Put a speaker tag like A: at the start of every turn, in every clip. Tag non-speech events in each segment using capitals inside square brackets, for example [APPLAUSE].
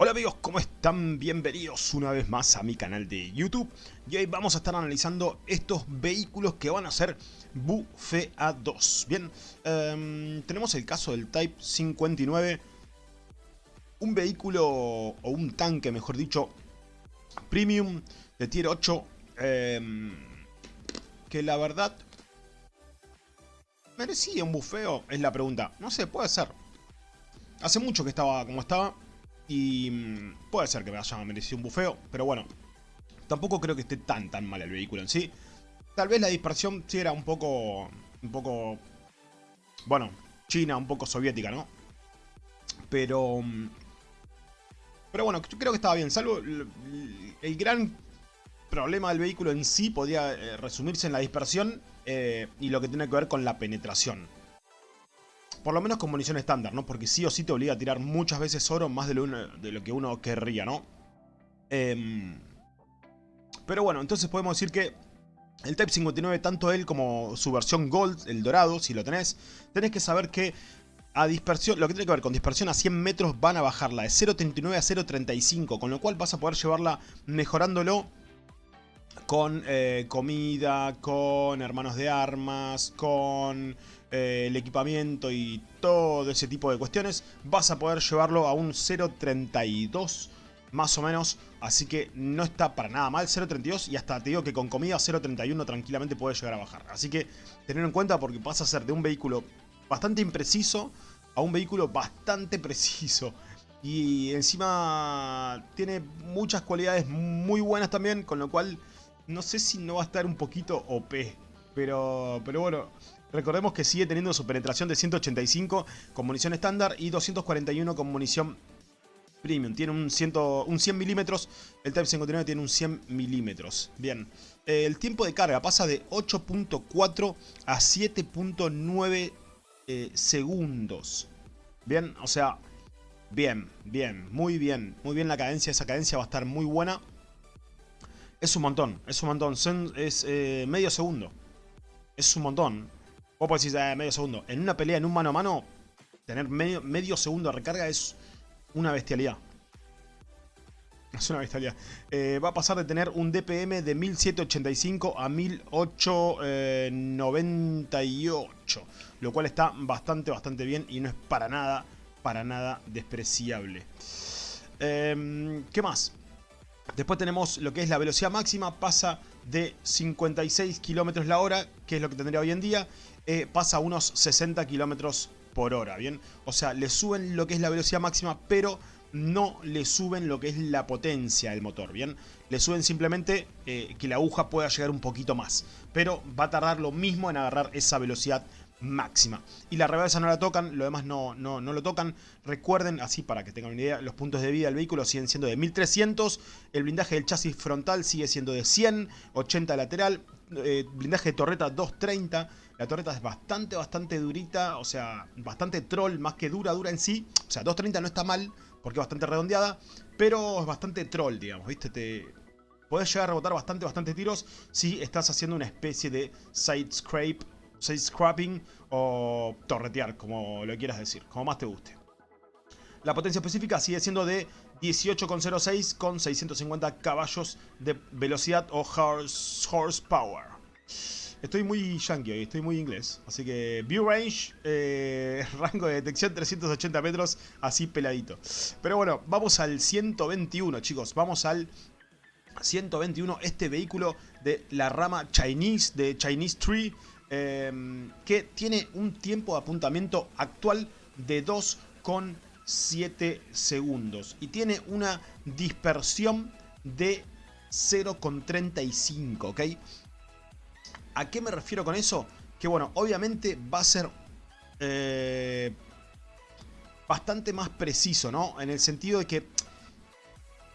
A: Hola amigos, ¿cómo están? Bienvenidos una vez más a mi canal de YouTube. Y hoy vamos a estar analizando estos vehículos que van a ser a 2 Bien, em, tenemos el caso del Type 59 Un vehículo, o un tanque mejor dicho, premium de tier 8 em, Que la verdad, ¿merecía un bufeo? Es la pregunta, no sé, puede ser. Hace mucho que estaba como estaba y mm, puede ser que me haya merecido un bufeo, pero bueno. Tampoco creo que esté tan tan mal el vehículo en sí. Tal vez la dispersión sí era un poco... Un poco... Bueno, China, un poco soviética, ¿no? Pero... Mm, pero bueno, yo creo que estaba bien. Salvo el, gran problema del vehículo en sí podía eh, resumirse en la dispersión eh, y lo que tiene que ver con la penetración. Por lo menos con munición estándar, ¿no? Porque sí o sí te obliga a tirar muchas veces oro más de lo, de lo que uno querría, ¿no? Em, pero bueno, entonces podemos decir que el Type 59, tanto él como su versión Gold, el dorado, si lo tenés, tenés que saber que a dispersión, lo que tiene que ver con dispersión a 100 metros van a bajarla de 0.39 a 0.35, con lo cual vas a poder llevarla mejorándolo con eh, comida, con hermanos de armas, con eh, el equipamiento y todo ese tipo de cuestiones, vas a poder llevarlo a un 0.32 más o menos, así que no está para nada mal 0.32 y hasta te digo que con comida 0.31 tranquilamente puede llegar a bajar. Así que tener en cuenta porque pasa a ser de un vehículo bastante impreciso a un vehículo bastante [LAUGHS] preciso. Y encima tiene muchas cualidades muy buenas también, con lo cual no sé si no va a estar un poquito OP. Pero, pero bueno, recordemos que sigue teniendo su penetración de 185 con munición estándar y 241 con munición premium. Tiene un, 100, un 100 milímetros, el Type 59 tiene un 100 milímetros. Bien, el tiempo de carga pasa de 8.4 a 7.9 eh, segundos. Bien, o sea, bien, bien, muy bien. Muy bien la cadencia, esa cadencia va a estar muy buena. Es un montón, es un montón. es eh, medio segundo. Es un montón. Vos podés decir, eh, medio segundo. En una pelea, en un mano a mano, tener medio, medio segundo de recarga es una bestialidad. Es una bestialidad. Eh, va a pasar de tener un DPM de 1785 a 1898. Lo cual está bastante, bastante bien y no es para nada, para nada despreciable. Em, ¿Qué más? Después tenemos lo que es la velocidad máxima, pasa de 56 km la hora, que es lo que tendría hoy en día, eh, pasa a unos 60 km por hora, ¿bien? O sea, le suben lo que es la velocidad máxima, pero no le suben lo que es la potencia del motor, ¿bien? Le suben simplemente eh, que la aguja pueda llegar un poquito más, pero va a tardar lo mismo en agarrar esa velocidad máxima. Y la reversa no la tocan, lo demás no, no, no, lo tocan. Recuerden, así para que tengan una idea, los puntos de vida del vehículo siguen siendo de 1300. El blindaje del chasis frontal sigue siendo de 100, 80 lateral. Eh, blindaje de torreta 230. La torreta es bastante, bastante durita, o sea, bastante troll, más que dura, dura en sí. O sea, 230 no está mal, porque es bastante redondeada, pero es bastante troll, digamos, ¿viste? Te... Podés llegar a rebotar bastante, bastante tiros si estás haciendo una especie de side scrape side scrapping o torretear, como lo quieras decir, como más te guste. La potencia específica sigue siendo de 18,06 con 650 caballos de velocidad o horsepower. Estoy muy yankee hoy, estoy muy inglés. Así que view range, eh, [LAUGHS] rango de detección 380 metros, así peladito. Pero bueno, vamos al 121 chicos, vamos al 121, este vehículo de la rama Chinese, de Chinese Tree. Em, que tiene un tiempo de apuntamiento actual de 2,7 segundos y tiene una dispersión de 0,35, ¿ok? ¿A qué me refiero con eso? Que bueno, obviamente va a ser eh, bastante más preciso, ¿no? En el sentido de que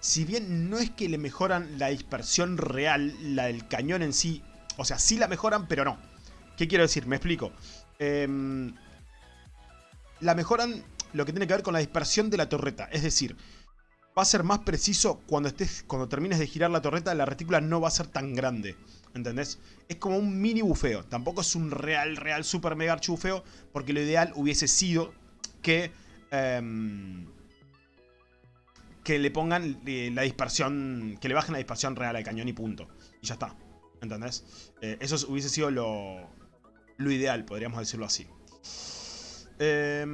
A: si bien no es que le mejoran la dispersión real, la del cañón en sí, o sea, sí la mejoran, pero no. ¿Qué quiero decir? Me explico. Em, la mejoran lo que tiene que ver con la dispersión de la torreta. Es decir, va a ser más preciso cuando, estés, cuando termines de girar la torreta, la retícula no va a ser tan grande. ¿Entendés? Es como un mini bufeo. Tampoco es un real, real, super mega archibufeo. Porque lo ideal hubiese sido que... Em, que le pongan eh, la dispersión, que le bajen la dispersión real al cañón y punto. Y ya está, ¿entendés? Eh, eso hubiese sido lo, lo ideal, podríamos decirlo así. Eh,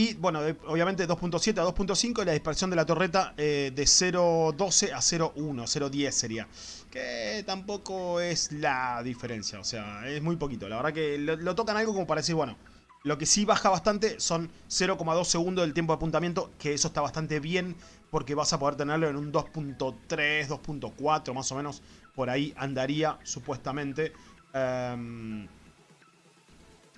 A: y bueno, obviamente 2.7 a 2.5 la dispersión de la torreta eh, de 0.12 a 0.1, 0.10 sería. Que tampoco es la diferencia, o sea, es muy poquito. La verdad que lo, tocan algo como para decir, bueno, lo que sí baja bastante son 0,2 segundos del tiempo de apuntamiento, que eso está bastante bien porque vas a poder tenerlo en un 2.3, 2.4 más o menos, por ahí andaría supuestamente. Um,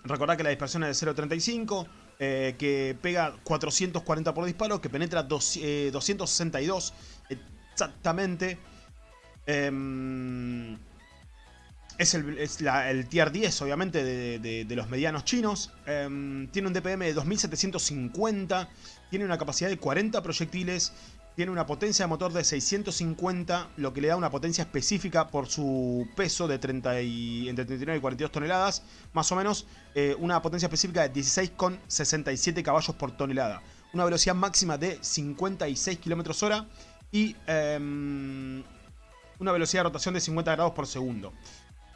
A: recordad que la dispersión es de 0.35. Eh, que pega 440 por disparo, que penetra 262 eh, exactamente. Em, es, el, tier 10, obviamente, de, los medianos chinos. Em, tiene un DPM de 2750. Tiene una capacidad de 40 proyectiles. Tiene una potencia de motor de 650, lo que le da una potencia específica por su peso de 30 entre 39 y 42 toneladas. Más o menos eh, una potencia específica de 16,67 caballos por tonelada. Una velocidad máxima de 56 km hora y em, una velocidad de rotación de 50 grados por segundo.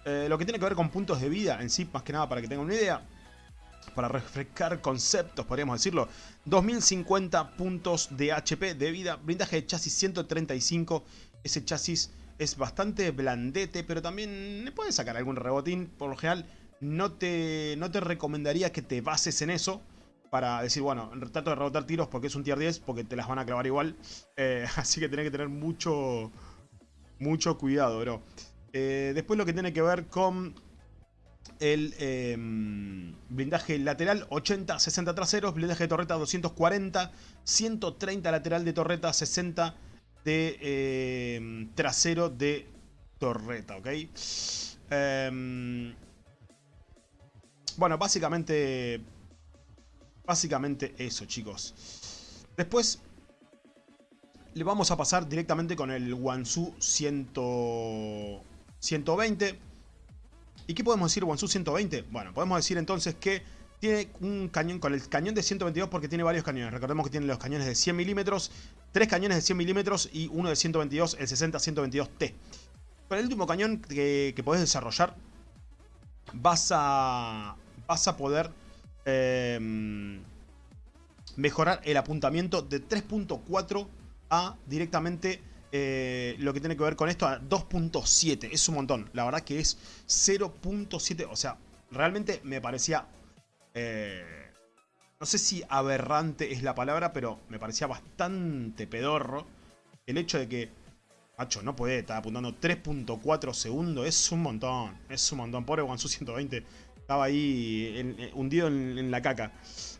A: Eh, lo que tiene que ver con puntos de vida en sí, más que nada para que tengan una idea, para refrescar conceptos, podríamos decirlo. 2050 puntos de HP de vida, blindaje de chasis 135. Ese chasis es bastante blandete, pero también le puede sacar algún rebotín. Por lo general, no te, no te recomendaría que te bases en eso. Para decir, bueno, trato de rebotar tiros porque es un tier 10, porque te las van a clavar igual. Eh, [LAUGHS] así que tenés que tener mucho, mucho cuidado, bro. Eh, después lo que tiene que ver con el em, blindaje lateral 80, 60 traseros, blindaje de torreta 240, 130 lateral de torreta, 60 de em, trasero de torreta, ¿ok? Em, bueno, básicamente, básicamente eso, chicos. Después le vamos a pasar directamente con el Wansu 120. ¿Y qué podemos decir Wansu 120? Bueno, podemos decir entonces que tiene un cañón con el cañón de 122 porque tiene varios cañones. Recordemos que tiene los cañones de 100 milímetros, tres cañones de 100 milímetros y uno de 122, el 60-122T. Con el último cañón que, que podés desarrollar, vas a, vas a poder em, mejorar el apuntamiento de 3.4 a directamente eh, lo que tiene que ver con esto a 2.7. Es un montón. La verdad que es 0.7. O sea, realmente me parecía... Eh, no sé si aberrante es la palabra, pero me parecía bastante pedorro. El hecho de que... Macho, no puede estar apuntando 3.4 segundos. Es un montón. Es un montón. Pobre Wansu 120. Estaba ahí hundido en la caca.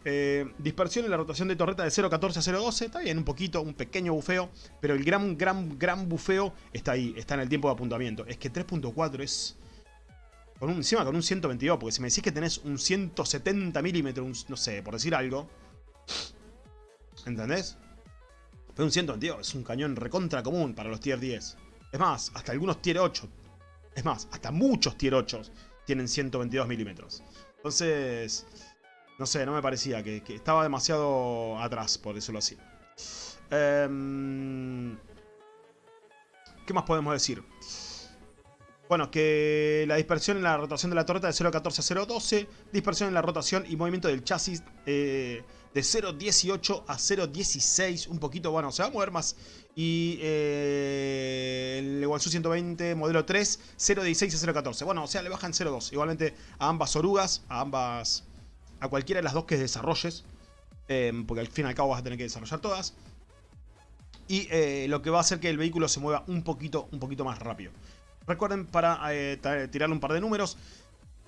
A: Eh, dispersión en la rotación de torreta de 0.14 a 0.12. Está bien, un poquito, un pequeño bufeo. Pero el gran, gran, gran bufeo está ahí. Está en el tiempo de apuntamiento. Es que 3.4 es... Con un, encima con un 122. Porque si me decís que tenés un 170 milímetros, no sé, por decir algo. ¿Entendés? Pero un 122 es un cañón recontra común para los tier 10. Es más, hasta algunos tier 8. Es más, hasta muchos tier 8 tienen 122 milímetros. Entonces... No sé, no me parecía, que, estaba demasiado atrás, por decirlo así. Em, ¿Qué más podemos decir? Bueno, que la dispersión en la rotación de la torreta de 0.14 a 0.12. Dispersión en la rotación y movimiento del chasis eh, de 0.18 a 0.16. Un poquito, bueno, se va a mover más. Y eh, el Wansu 120 modelo 3, 0.16 a 0.14. Bueno, o sea, le bajan 0.2. Igualmente a ambas orugas, a ambas a cualquiera de las dos que desarrolles, em, porque al fin y al cabo vas a tener que desarrollar todas. Y eh, lo que va a hacer que el vehículo se mueva un poquito, un poquito más rápido. Recuerden, para eh, tirarle un par de números,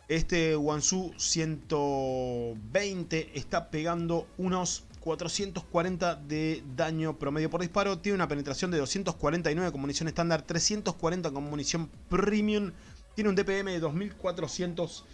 A: este Wansu 120 está pegando unos 440 de daño promedio por disparo. Tiene una penetración de 249 con munición estándar, 340 con munición premium. Tiene un DPM de 2400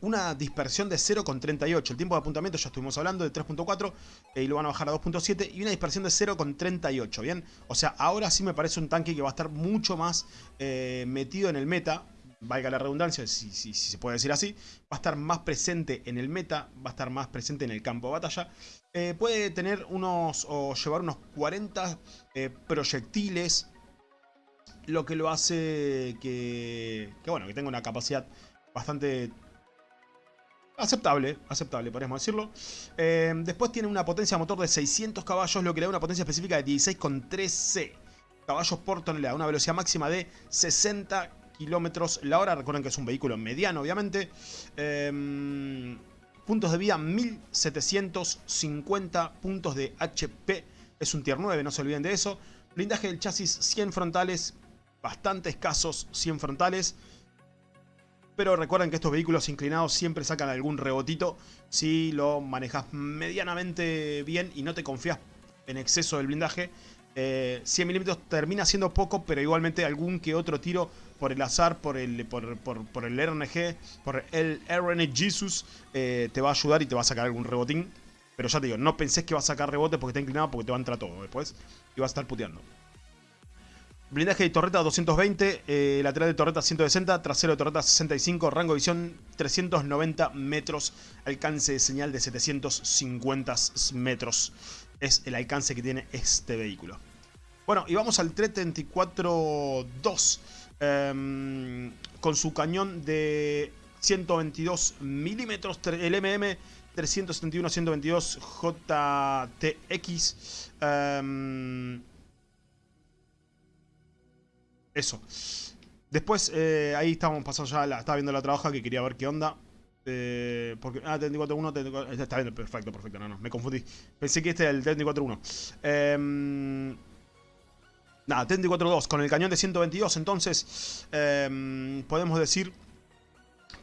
A: una dispersión de 0,38. El tiempo de apuntamiento ya estuvimos hablando de 3.4 eh, y lo van a bajar a 2.7 y una dispersión de 0,38, ¿bien? O sea, ahora sí me parece un tanque que va a estar mucho más eh, metido en el meta. Valga la redundancia, si, se puede decir así, va a estar más presente en el meta, va a estar más presente en el campo de batalla. Eh, puede tener unos, o llevar unos 40 eh, proyectiles, lo que lo hace que, que, bueno, que tenga una capacidad bastante aceptable, aceptable, podríamos decirlo. Eh, después tiene una potencia motor de 600 caballos, lo que le da una potencia específica de 16,13 caballos por tonelada, una velocidad máxima de 60 kilómetros la hora. Recuerden que es un vehículo mediano, obviamente. Em, puntos de vida 1750 puntos de HP. Es un tier 9, no se olviden de eso. Blindaje del chasis 100 frontales, bastante escasos 100 frontales. Pero recuerden que estos vehículos inclinados siempre sacan algún rebotito si lo manejas medianamente bien y no te confías en exceso del blindaje. 100 eh, milímetros termina siendo poco, pero igualmente algún que otro tiro por el azar, por el, por, el RNG, por el RNG Jesus, eh, te va a ayudar y te va a sacar algún rebotín. Pero ya te digo, no pensés que va a sacar rebote porque está inclinado porque te va a entrar todo después y vas a estar puteando. Blindaje de torreta 220, eh, lateral de torreta 160, trasero de torreta 65, rango de visión 390 metros, alcance de señal de 750 metros. Es el alcance que tiene este vehículo. Bueno, y vamos al 334-2 em, con su cañón de 122 milímetros, el MM 371-122 JTX. Eso. Después, eh, ahí estábamos pasando ya, la, estaba viendo la trabaja que quería ver qué onda. Eh, porque, ah, 34.1, 34, está bien, perfecto, perfecto, no, no, me confundí. Pensé que este era el 34.1. Eh, em, nada, 34.2, con el cañón de 122, entonces em, podemos decir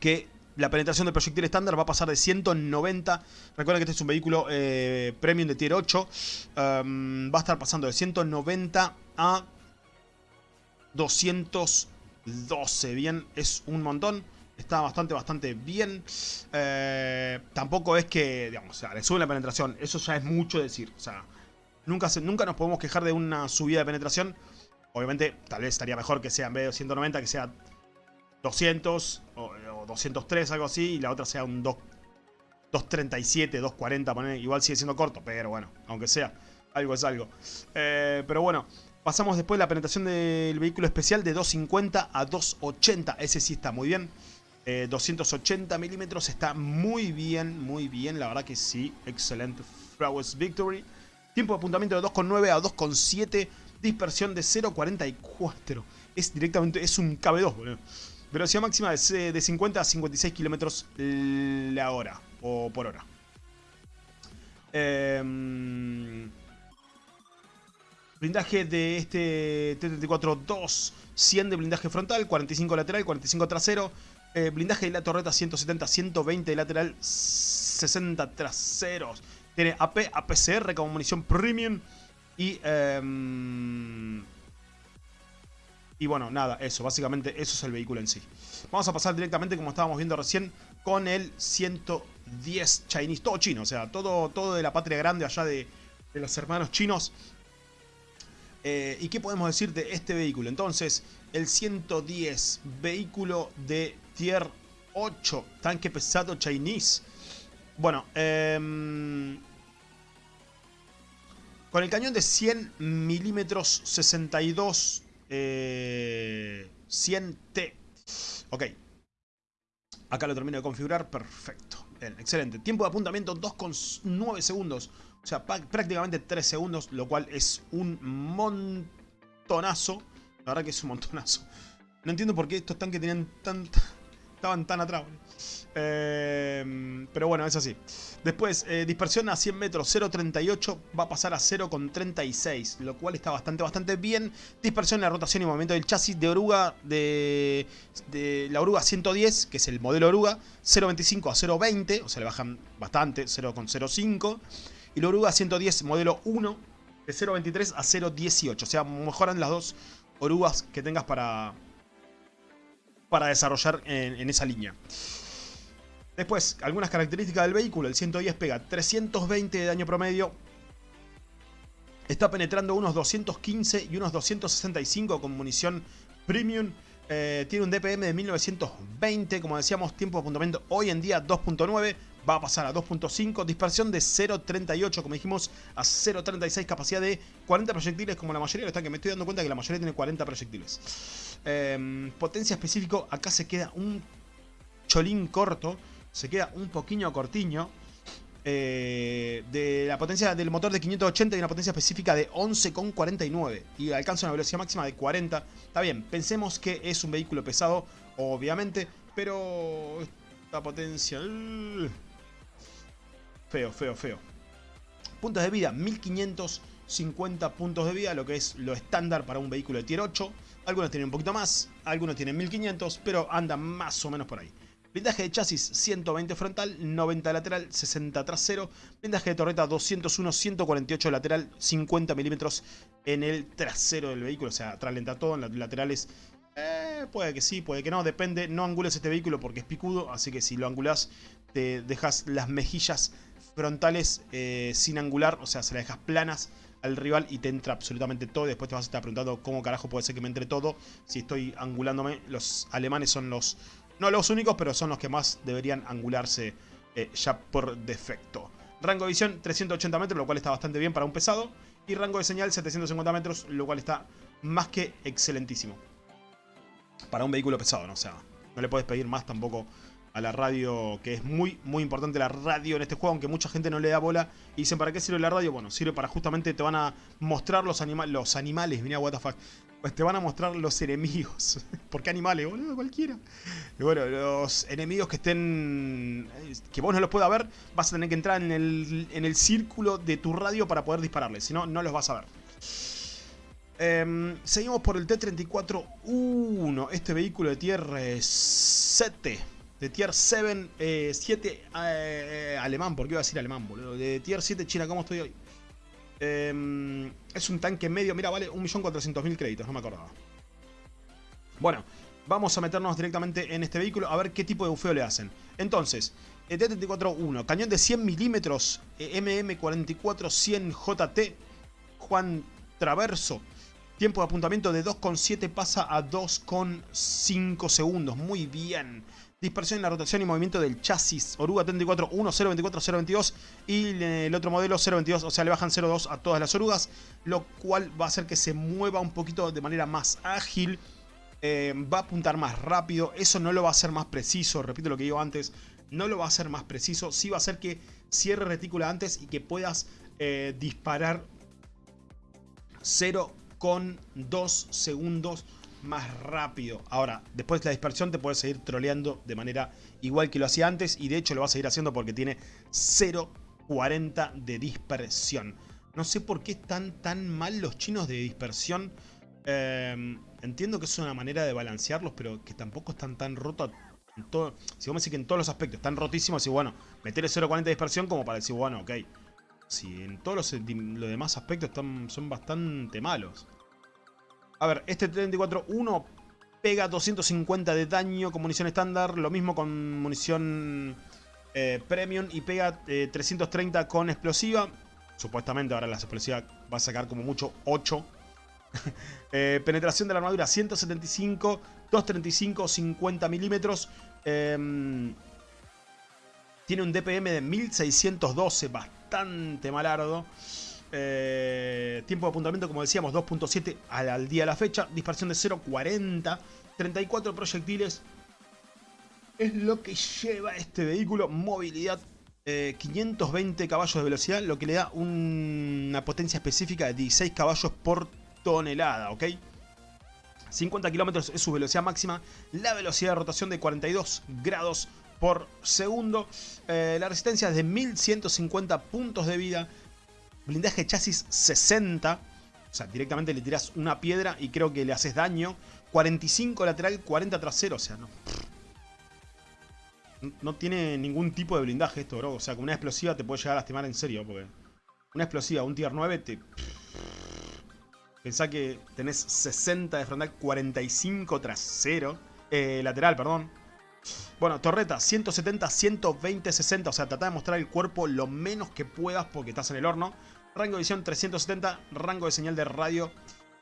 A: que la penetración del proyectil estándar va a pasar de 190. Recuerden que este es un vehículo eh, premium de tier 8. Em, va a estar pasando de 190 a 212. Bien, es un montón. Está bastante, bastante bien. Eh, tampoco es que, digamos, o sea, le sube la penetración. Eso ya es mucho decir. O sea, nunca, nunca nos podemos quejar de una subida de penetración. Obviamente, tal vez estaría mejor que sea en vez de 190, que sea 200 o, 203, algo así. Y la otra sea un 237, 240, igual sigue siendo corto. Pero bueno, aunque sea, algo es algo. Eh, pero bueno, Pasamos después la penetración del vehículo especial de 250 a 280. Ese sí está muy bien. 280 eh, milímetros está muy bien, muy bien. La verdad que sí, excelente. Flowers Victory. Tiempo de apuntamiento de 2,9 a 2,7. Dispersión de 0,44. Es directamente, es un KB2, boludo. Velocidad máxima de, de 50 a 56 kilómetros la hora. O por hora. Eh... Blindaje de este T-34-2, 100 de blindaje frontal, 45 lateral, 45 trasero. Eh, blindaje de la torreta 170, 120 de lateral, 60 traseros. Tiene AP, APCR como munición premium. Y... Em, y bueno, nada, eso, básicamente eso es el vehículo en sí. Vamos a pasar directamente, como estábamos viendo recién, con el 110 Chinese, todo chino, o sea, todo, todo de la patria grande allá de, de los hermanos chinos. Eh, ¿Y qué podemos decir de este vehículo? Entonces, el 110, vehículo de tier 8, tanque pesado Chinese. Bueno, em, con el cañón de 100 milímetros 62 100T. Ok. Acá lo termino de configurar. Perfecto. Excelente. Tiempo de apuntamiento 2,9 segundos. O sea, prácticamente 3 segundos, lo cual es un montonazo. La verdad que es un montonazo. No entiendo por qué estos tanques tenían tanta... Estaban tan atrás. Em, pero bueno, es así. Después, eh, dispersión a 100 metros, 0.38 va a pasar a 0.36, lo cual está bastante, bastante bien. Dispersión en la rotación y movimiento del chasis de oruga, de, de la oruga 110, que es el modelo oruga, 0.25 a 0.20, o sea, le bajan bastante, 0.05. Y la oruga 110 modelo 1 de 0.23 a 0.18. O sea, mejoran las dos orugas que tengas para, para desarrollar en, esa línea. Después, algunas características del vehículo. El 110 pega 320 de daño promedio. Está penetrando unos 215 y unos 265 con munición premium. Eh, tiene un DPM de 1920, como decíamos, tiempo de apuntamiento hoy en día 2.9, va a pasar a 2.5, dispersión de 0.38, como dijimos, a 0.36, capacidad de 40 proyectiles, como la mayoría de los tanques, me estoy dando cuenta que la mayoría tiene 40 proyectiles. Em, potencia específico, acá se queda un cholín corto, se queda un poquillo cortiño. Eh, de la potencia del motor de 580 y una potencia específica de 11,49 y alcanza una velocidad máxima de 40. Está bien, pensemos que es un vehículo pesado, obviamente, pero esta potencia... feo, feo, feo. Puntos de vida, 1550 puntos de vida, lo que es lo estándar para un vehículo de tier 8. Algunos tienen un poquito más, algunos tienen 1500, pero andan más o menos por ahí. Blindaje de chasis 120 frontal, 90 lateral, 60 trasero. Blindaje de torreta 201, 148 lateral, 50 milímetros en el trasero del vehículo. O sea, atrás todo, en los laterales eh, puede que sí, puede que no, depende. No angules este vehículo porque es picudo, así que si lo angulás te dejas las mejillas frontales eh, sin angular, o sea, se las dejas planas al rival y te entra absolutamente todo. Después te vas a estar preguntando cómo carajo puede ser que me entre todo si estoy angulándome. Los alemanes son los no los únicos, pero son los que más deberían angularse eh, ya por defecto. Rango de visión 380 metros, lo cual está bastante bien para un pesado. Y rango de señal 750 metros, lo cual está más que excelentísimo. Para un vehículo pesado, ¿no? O sea, no le puedes pedir más tampoco a la radio, que es muy, muy importante la radio en este juego, aunque mucha gente no le da bola. Y dicen, ¿para qué sirve la radio? Bueno, sirve para justamente te van a mostrar los, anima los animales, mira, what the fuck. Pues te van a mostrar los enemigos. [LAUGHS] ¿Por qué animales? Cualquiera. Y bueno, los enemigos que estén... Que vos no los puedas ver, vas a tener que entrar en el, en el círculo de tu radio para poder dispararles. Si no, no los vas a ver. Em, seguimos por el T-34-1. Este vehículo de tier 7. De tier 7, 7 eh, eh, alemán. ¿Por qué iba a decir alemán, boludo? De tier 7 China, ¿cómo estoy hoy? Em, es un tanque medio, mira, vale 1.400.000 créditos, no me acordaba. Bueno, vamos a meternos directamente en este vehículo a ver qué tipo de bufeo le hacen. Entonces, el T-34-1, cañón de 100 milímetros, MM44-100 JT, Juan Traverso. Tiempo de apuntamiento de 2,7 pasa a 2,5 segundos. Muy bien dispersión en la rotación y movimiento del chasis. Oruga 34 1, 024, 022 y el otro modelo 022, o sea, le bajan 02 a todas las orugas, lo cual va a hacer que se mueva un poquito de manera más ágil, eh, va a apuntar más rápido, eso no lo va a hacer más preciso, repito lo que digo antes, no lo va a hacer más preciso, sí va a hacer que cierre retícula antes y que puedas eh, disparar 0,2 segundos más rápido. Ahora, después de la dispersión te puedes seguir troleando de manera igual que lo hacía antes. Y de hecho lo vas a seguir haciendo porque tiene 0.40 de dispersión. No sé por qué están tan mal los chinos de dispersión. Em, entiendo que es una manera de balancearlos, pero que tampoco están tan rotos. Si vos me decís que en todos los aspectos están rotísimos, y bueno, meter 0.40 de dispersión como para decir, bueno, ok. Si en todos los, los demás aspectos están, son bastante malos. A ver, este 34-1 pega 250 de daño con munición estándar. Lo mismo con munición eh, premium y pega 330 eh, con explosiva. Supuestamente ahora la explosiva va a sacar como mucho 8. [LAUGHS] Eh, penetración de la armadura 175, 235, 50 milímetros. Em, tiene un DPM de 1612, bastante malardo. Eh, tiempo de apuntamiento, como decíamos, 2.7 al, día de la fecha. Dispersión de 0.40. 34 proyectiles. Es lo que lleva este vehículo. Movilidad 520 eh, caballos de velocidad, lo que le da una potencia específica de 16 caballos por tonelada, ¿ok? 50 kilómetros es su velocidad máxima, la velocidad de rotación de 42 grados por segundo, eh, la resistencia es de 1150 puntos de vida, Blindaje chasis 60. O sea, directamente le tiras una piedra y creo que le haces daño. 45 lateral, 40 trasero. O sea, no. No tiene ningún tipo de blindaje esto, bro. O sea, con una explosiva te puede llegar a lastimar en serio. Porque una explosiva, un tier 9 te... [LAUGHS] Pensá que tenés 60 de frontal, 45 trasero. Eh, lateral, perdón. Bueno, torreta, 170, 120, 60. O sea, trata de mostrar el cuerpo lo menos que puedas porque estás en el horno. Rango de visión 370, rango de señal de radio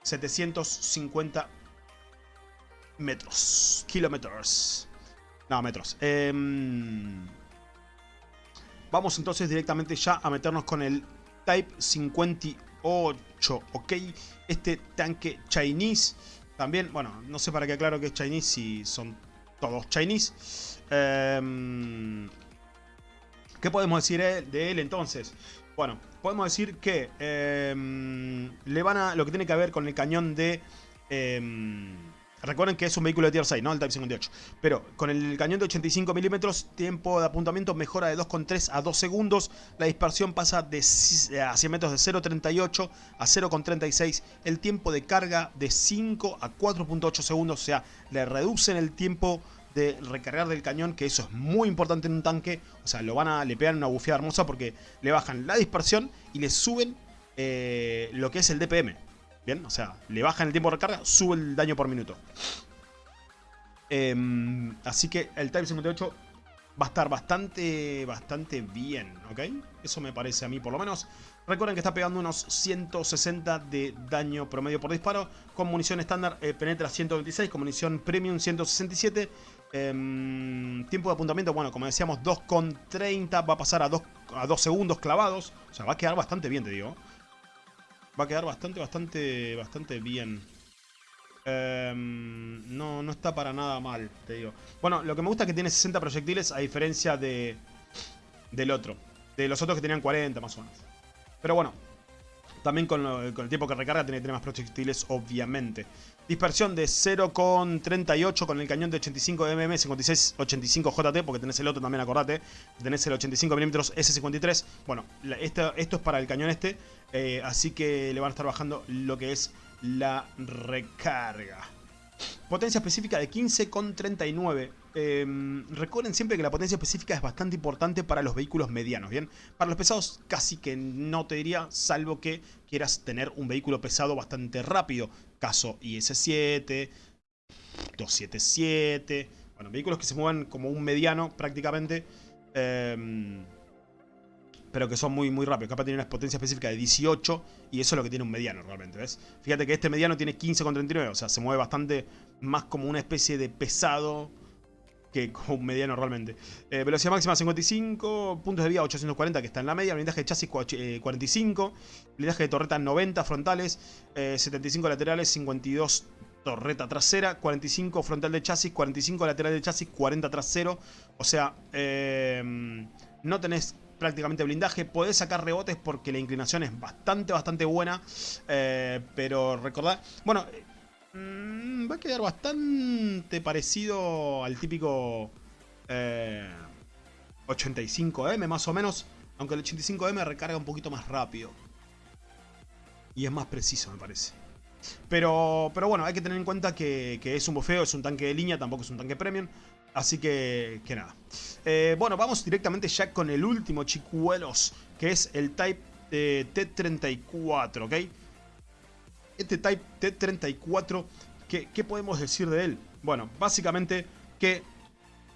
A: 750 metros. Kilómetros. No, metros. Em, vamos entonces directamente ya a meternos con el Type 58, ¿ok? Este tanque Chinese. También, bueno, no sé para qué aclaro que es Chinese si son todos Chinese. Em, ¿Qué podemos decir de él entonces? Bueno, podemos decir que em, le van a lo que tiene que ver con el cañón de... Em, recuerden que es un vehículo de Tier 6, ¿no? El Type 58. Pero con el cañón de 85 milímetros, tiempo de apuntamiento mejora de 2,3 a 2 segundos. La dispersión pasa de a 100 metros de 0,38 a 0,36. El tiempo de carga de 5 a 4,8 segundos. O sea, le reducen el tiempo de recargar del cañón, que eso es muy importante en un tanque. O sea, lo van a, le pegan una bufeada hermosa porque le bajan la dispersión y le suben eh, lo que es el DPM. Bien, o sea, le bajan el tiempo de recarga, sube el daño por minuto. Em, así que el Type 58 va a estar bastante, bastante bien, ¿ok? Eso me parece a mí por lo menos. Recuerden que está pegando unos 160 de daño promedio por disparo. Con munición estándar eh, penetra 126, con munición premium 167. Em, tiempo de apuntamiento, bueno, como decíamos, 2,30. Va a pasar a 2, a 2 segundos clavados. O sea, va a quedar bastante bien, te digo. Va a quedar bastante, bastante, bastante bien. Em, no, no está para nada mal, te digo. Bueno, lo que me gusta es que tiene 60 proyectiles a diferencia de del otro. De los otros que tenían 40 más o menos. Pero bueno, también con, el tiempo que recarga tiene que tener más proyectiles, obviamente. Dispersión de 0,38 con el cañón de 85 mm 5685 JT, porque tenés el otro también, acordate. Tenés el 85 mm S53. Bueno, esto, es para el cañón este, eh, así que le van a estar bajando lo que es la recarga. Potencia específica de 15,39. Em, recuerden siempre que la potencia específica es bastante importante para los vehículos medianos, ¿bien? Para los pesados casi que no te diría, salvo que quieras tener un vehículo pesado bastante rápido. Caso IS-7, 277... Bueno, vehículos que se muevan como un mediano prácticamente. Eh, pero que son muy, muy rápidos. Capaz tiene una potencia específica de 18 y eso es lo que tiene un mediano realmente, ¿ves? Fíjate que este mediano tiene 15,39, o sea, se mueve bastante más como una especie de pesado que como un mediano realmente. Eh, velocidad máxima 55, puntos de vía 840 que está en la media, blindaje de chasis 45, eh, blindaje de torreta 90 frontales, 75 eh, laterales, 52 torreta trasera, 45 frontal de chasis, 45 lateral de chasis, 40 trasero. O sea, no tenés prácticamente blindaje. Podés sacar rebotes porque la inclinación es bastante, bastante buena. Eh, pero recordad... Bueno, mm, va a quedar bastante parecido al típico 85M eh, más o menos. Aunque el 85M recarga un poquito más rápido. Y es más preciso, me parece. Pero, pero bueno, hay que tener en cuenta que, es un bufeo, es un tanque de línea, tampoco es un tanque premium. Así que, que nada. Eh, bueno, vamos directamente ya con el último chicuelos, que es el Type eh, T34, ¿ok? Este Type T34, ¿qué, ¿qué podemos decir de él? Bueno, básicamente que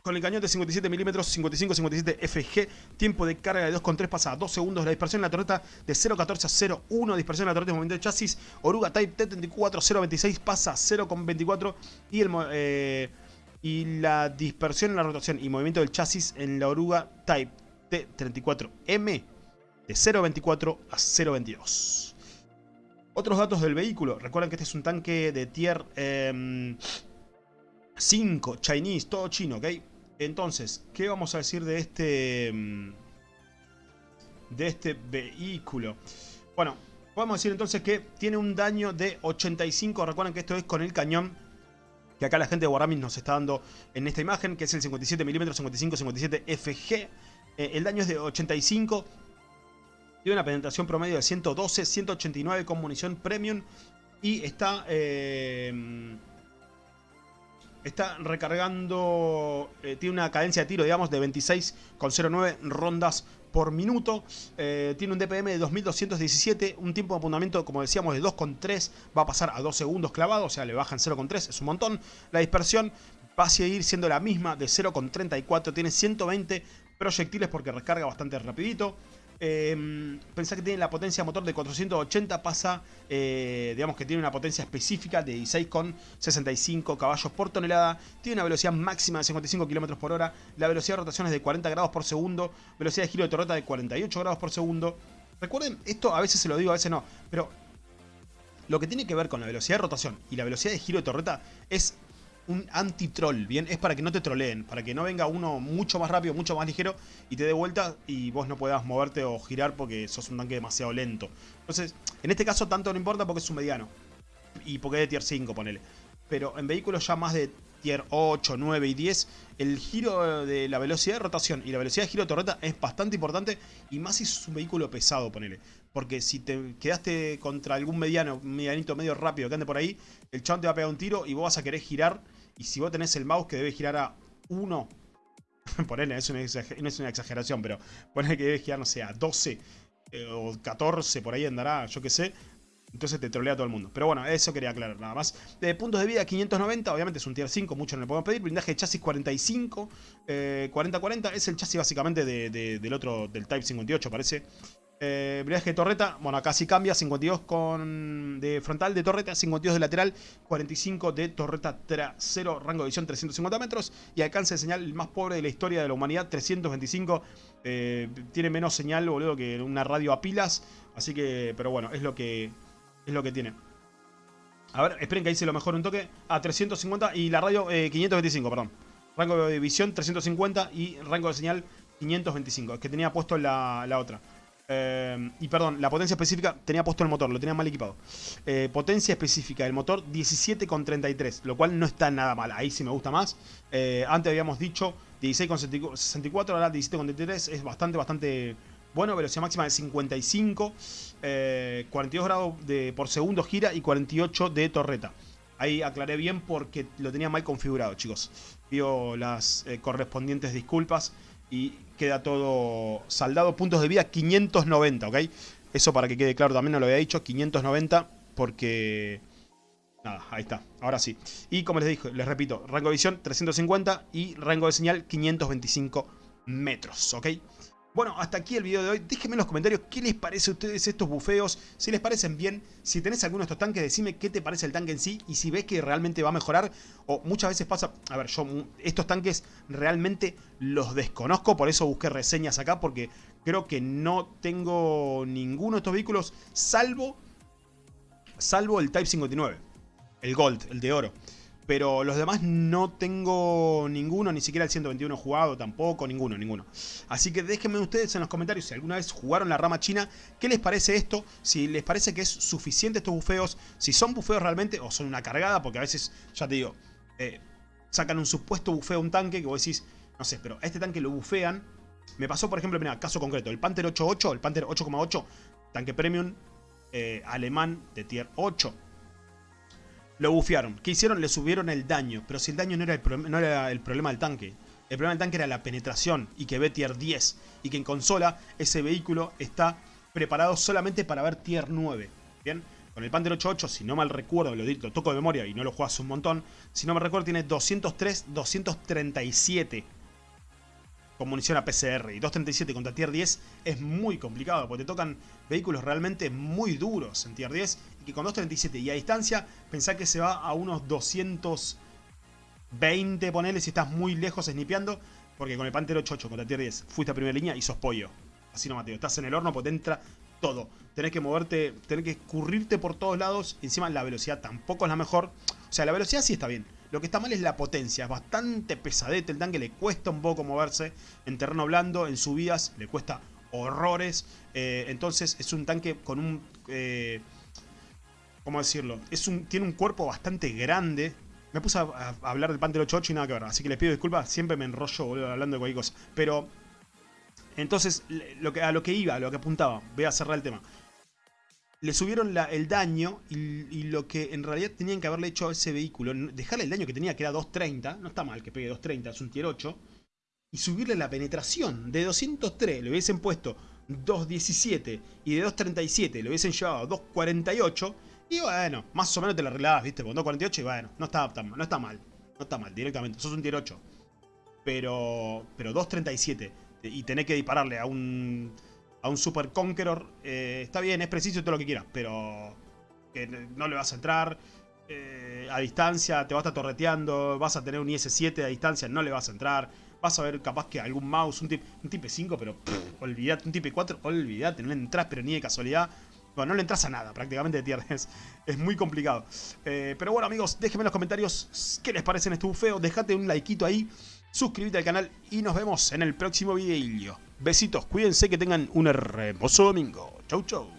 A: con el cañón de 57 milímetros, 55-57 FG, tiempo de carga de 2,3 pasa a 2 segundos, la dispersión en la torreta de 0,14 a 0,1, dispersión en la torreta de movimiento de chasis, Oruga Type T34, 0,26 pasa a 0,24 y el... Eh, y la dispersión en la rotación y movimiento del chasis en la oruga Type T34M de 0.24 a 0.22. Otros datos del vehículo. Recuerden que este es un tanque de tier 5, em, Chinese, todo chino, ¿ok? Entonces, ¿qué vamos a decir de este, em, de este vehículo? Bueno, podemos decir entonces que tiene un daño de 85. Recuerden que esto es con el cañón que acá la gente de Wargaming nos está dando en esta imagen, que es el 57mm 55-57 FG. el daño es de 85. Tiene una penetración promedio de 112, 189 con munición premium. Y está... Eh, está recargando... Eh, tiene una cadencia de tiro, digamos, de 26,09 rondas por minuto. Eh, tiene un DPM de 2217, un tiempo de apuntamiento, como decíamos, de 2,3. Va a pasar a 2 segundos clavado, o sea, le bajan 0,3, es un montón. La dispersión va a seguir siendo la misma de 0,34. Tiene 120 proyectiles porque recarga bastante rapidito. Eh, pensá que tiene la potencia motor de 480, pasa, eh, digamos que tiene una potencia específica de 16,65 caballos por tonelada, tiene una velocidad máxima de 55 km por hora, la velocidad de rotación es de 40 grados por segundo, velocidad de giro de torreta de 48 grados por segundo. Recuerden, esto a veces se lo digo, a veces no, pero lo que tiene que ver con la velocidad de rotación y la velocidad de giro de torreta es un anti-troll, ¿bien? Es para que no te troleen, para que no venga uno mucho más rápido, mucho más ligero y te dé vuelta y vos no puedas moverte o girar porque sos un tanque demasiado lento. Entonces, en este caso tanto no importa porque es un mediano y porque es de tier 5, ponele. Pero en vehículos ya más de tier 8, 9 y 10, el giro de la velocidad de rotación y la velocidad de giro de torreta es bastante importante y más si es un vehículo pesado, ponele. Porque si te quedaste contra algún mediano, medianito medio rápido que ande por ahí, el chabón te va a pegar un tiro y vos vas a querer girar y si vos tenés el mouse que debe girar a 1, [LAUGHS] ponele, no es una exageración, pero ponele que debe girar, no sé, a 12 eh, o 14, por ahí andará, yo qué sé. Entonces te trolea a todo el mundo. Pero bueno, eso quería aclarar nada más. De puntos de vida 590, obviamente es un tier 5, mucho no le podemos pedir. Blindaje de chasis 45, 40-40. es el chasis básicamente del otro, del Type 58 parece. Eh, de torreta, bueno acá sí cambia, 52 con de frontal de torreta, 52 de lateral, 45 de torreta trasero, rango de visión 350 metros y alcance de señal más pobre de la historia de la humanidad, 325, eh, tiene menos señal boludo que una radio a pilas, así que, pero bueno, es lo que, es lo que tiene. A ver, esperen que hice lo mejor un toque, a 350 y la radio 525, eh, perdón. Rango de visión 350 y rango de señal 525, es que tenía puesto la, la otra. Eh, y perdón, la potencia específica tenía puesto el motor, lo tenía mal equipado. Eh, potencia específica del motor 17,33, lo cual no está nada mal. Ahí sí me gusta más. Eh, antes habíamos dicho 16,64, ahora 17,33 es bastante, bastante bueno. Velocidad máxima de 55, 42 grados de, por segundo gira y 48 de torreta. Ahí aclaré bien porque lo tenía mal configurado, chicos. Pido las correspondientes disculpas y queda todo saldado. Puntos de vida 590, ¿ok? Eso para que quede claro también, no lo había dicho, 590 porque... Nada, ahí está, ahora sí. Y como les dije, les repito, rango de visión 350 y rango de señal 525 metros, ¿ok? Bueno, hasta aquí el video de hoy. Déjenme en los comentarios qué les parece a ustedes estos bufeos. Si les parecen bien, si tenés alguno de estos tanques, decime qué te parece el tanque en sí. Y si ves que realmente va a mejorar. O muchas veces pasa... A ver, yo estos tanques realmente los desconozco. Por eso busqué reseñas acá. Porque creo que no tengo ninguno de estos vehículos. Salvo... Salvo el Type 59. El Gold, el de oro. Pero los demás no tengo ninguno, ni siquiera el 121 jugado tampoco, ninguno, ninguno. Así que déjenme ustedes en los comentarios si alguna vez jugaron la rama china, qué les parece esto, si les parece que es suficiente estos bufeos, si son bufeos realmente o son una cargada, porque a veces, ya te digo, eh, sacan un supuesto bufeo a un tanque que vos decís, no sé, pero a este tanque lo bufean. Me pasó, por ejemplo, mira, caso concreto, el Panther 8.8, el Panther 8.8, tanque premium eh, alemán de tier 8 lo bufearon. ¿Qué hicieron? Le subieron el daño. Pero si el daño no era el, no era el problema del tanque. El problema del tanque era la penetración y que ve tier 10. Y que en consola ese vehículo está preparado solamente para ver tier 9. ¿Bien? Con el Panther 8.8, si no mal recuerdo, lo, lo toco de memoria y no lo juegas un montón. Si no me recuerdo, tiene 203, 237 con munición a PCR. Y 237 contra tier 10 es muy complicado porque te tocan vehículos realmente muy duros en tier 10 y que con 237 y a distancia pensá que se va a unos 220 ponele si estás muy lejos snipeando porque con el Panther 88 contra tier 10 fuiste a primera línea y sos pollo. Así no Mateo, estás en el horno porque te entra todo. Tenés que moverte, tenés que escurrirte por todos lados. Encima la velocidad tampoco es la mejor. O sea, la velocidad sí está bien. Lo que está mal es la potencia, es bastante pesadete el tanque, le cuesta un poco moverse en terreno blando, en subidas, le cuesta horrores. Eh, entonces es un tanque con un... Eh, ¿Cómo decirlo? Es un, tiene un cuerpo bastante grande. Me puse a, hablar del Panther 88 y nada que ver, así que les pido disculpas, siempre me enrollo hablando de cualquier cosa. Pero, entonces, a lo que iba, a lo que apuntaba, voy a cerrar el tema le subieron el daño y, lo que en realidad tenían que haberle hecho a ese vehículo, dejarle el daño que tenía, que era 230, no está mal que pegue 230, es un tier 8, y subirle la penetración de 203, le hubiesen puesto 217 y de 237 le hubiesen llevado a 248, y bueno, más o menos te la arreglabas, viste, con 248 y bueno, no está, no está mal, no está mal, directamente, sos un tier 8. Pero, pero 237 y tenés que dispararle a un a un Super Conqueror, eh, está bien, es preciso todo lo que quieras, pero no le vas a entrar eh, a distancia, te vas a estar torreteando, vas a tener un IS-7 a distancia, no le vas a entrar, vas a ver capaz que algún mouse, un, tip, un Type 5, pero olvídate, un Type 4, olvídate, no le entras, pero ni de casualidad. Bueno, no le entras a nada, prácticamente de tier es, [LAUGHS] es muy complicado. Eh, pero bueno amigos, déjenme en los comentarios qué les parece en este bufeo, dejate un likeito ahí, suscríbete al canal y nos vemos en el próximo video. Besitos, cuídense que tengan un hermoso domingo. Chau chau.